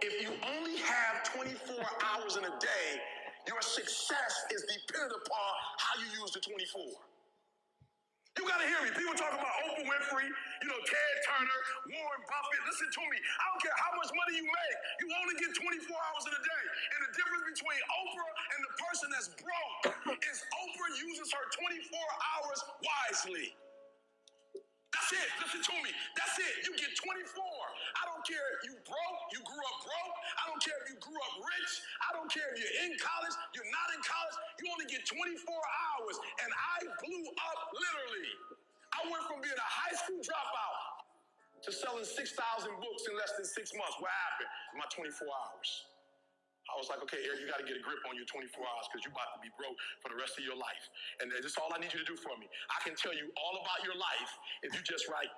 If you only have 24 hours in a day, your success is dependent upon how you use the 24. You gotta hear me. People talk about Oprah Winfrey, you know, Ted Turner, Warren Buffett. Listen to me. I don't care how much money you make. You only get 24 hours in a day. And the difference between Oprah and the person that's broke is Oprah uses her 24 hours wisely. That's it. Listen to me. That's it. You get 24. I don't care if you broke, up broke. I don't care if you grew up rich. I don't care if you're in college, you're not in college. You only get 24 hours. And I blew up literally. I went from being a high school dropout to selling 6,000 books in less than six months. What happened? My 24 hours. I was like, okay, Eric, you got to get a grip on your 24 hours because you're about to be broke for the rest of your life. And this is all I need you to do for me. I can tell you all about your life if you just write